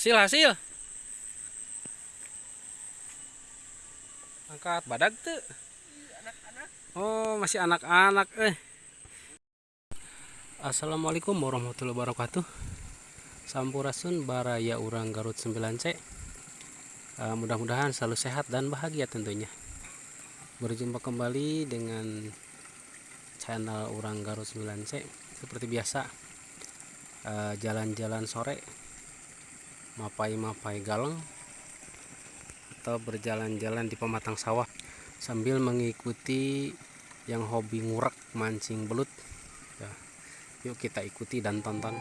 hasil hasil. Angkat badak tuh oh masih anak-anak eh. Assalamualaikum warahmatullahi wabarakatuh. Sampurasun Baraya Urang Garut 9C uh, Mudah-mudahan selalu sehat dan bahagia tentunya. Berjumpa kembali dengan channel Urang Garut 9C Seperti biasa eh, jalan-jalan uh, sore mapai-mapai galeng atau berjalan-jalan di pematang sawah sambil mengikuti yang hobi ngurak mancing belut. Ya, yuk kita ikuti dan tonton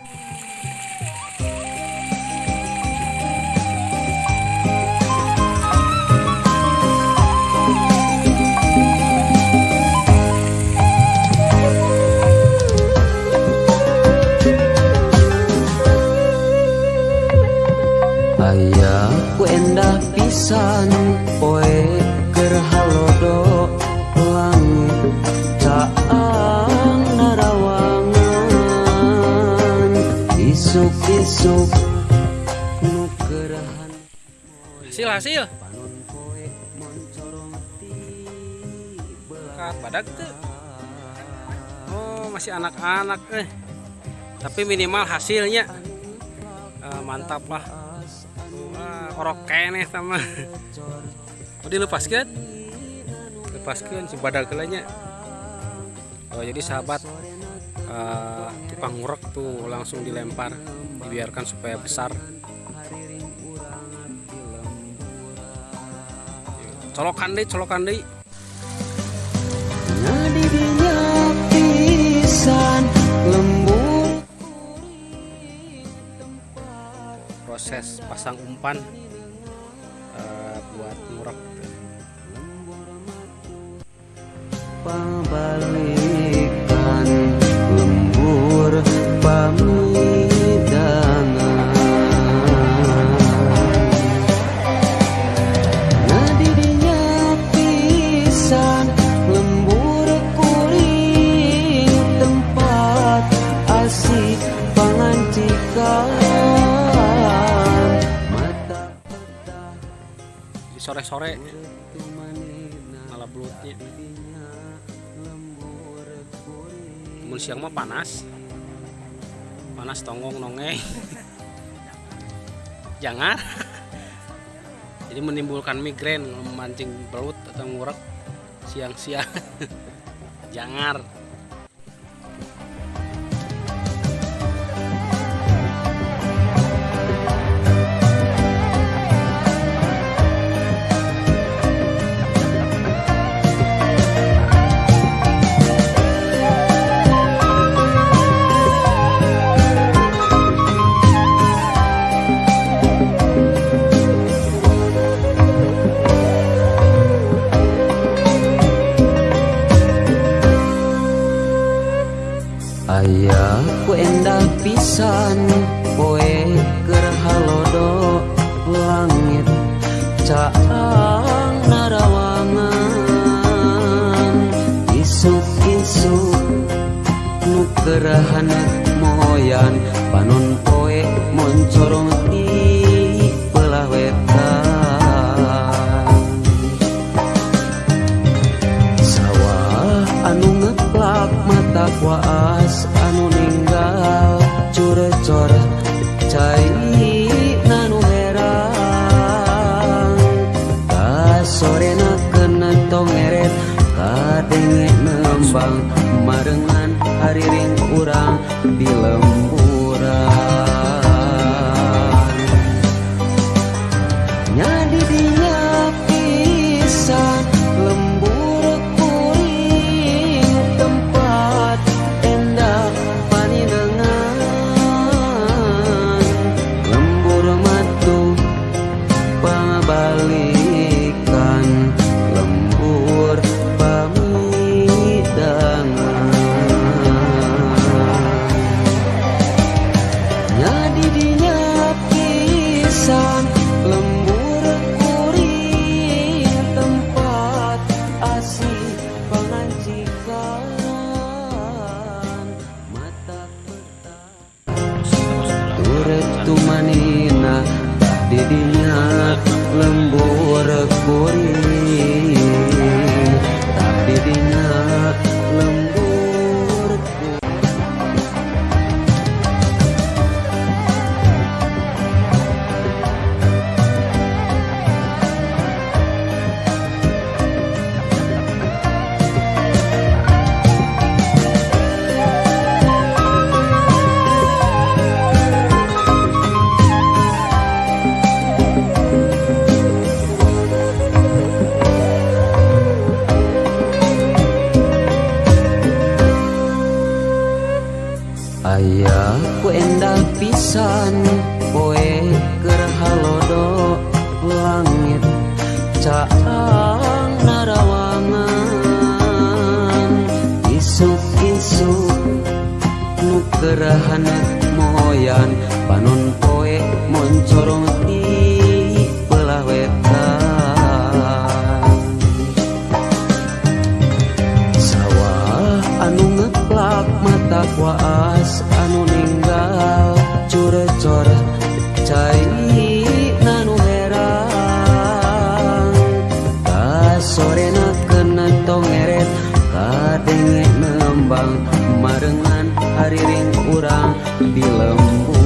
pisan poe keur halodo langit caang narawangan isuk-isuk nu kerahan hasil hasil. Badak tuh oh masih anak-anak eh. Tapi minimal hasilnya. Uh, mantap lah orok kene sama. Oh dilepaskan lepaskan si badak kelanya oh jadi sahabat uh, tukang ngurek tuh langsung dilempar dibiarkan supaya besar. Colokan deh colokan deh. Proses pasang umpan buat ngurek. Pabalikan sore-sore. Malah belutnya Kemudian siang mah panas. Panas tonggong nongeng jangan jadi menimbulkan migrain memancing belut atau ngurek siang-siang. Jangan Aya ku endah pisan poe keur halodo langit caang narawangan. Isuk-isuk nu keur moyan panon poe moncorong hari rindu Dirinya lembur kuri Ayah ku endal pisan poe keur halodo langit caang narawangan. Isuk-isuk nu kerahan moyan panon poe moncorong ti di lembur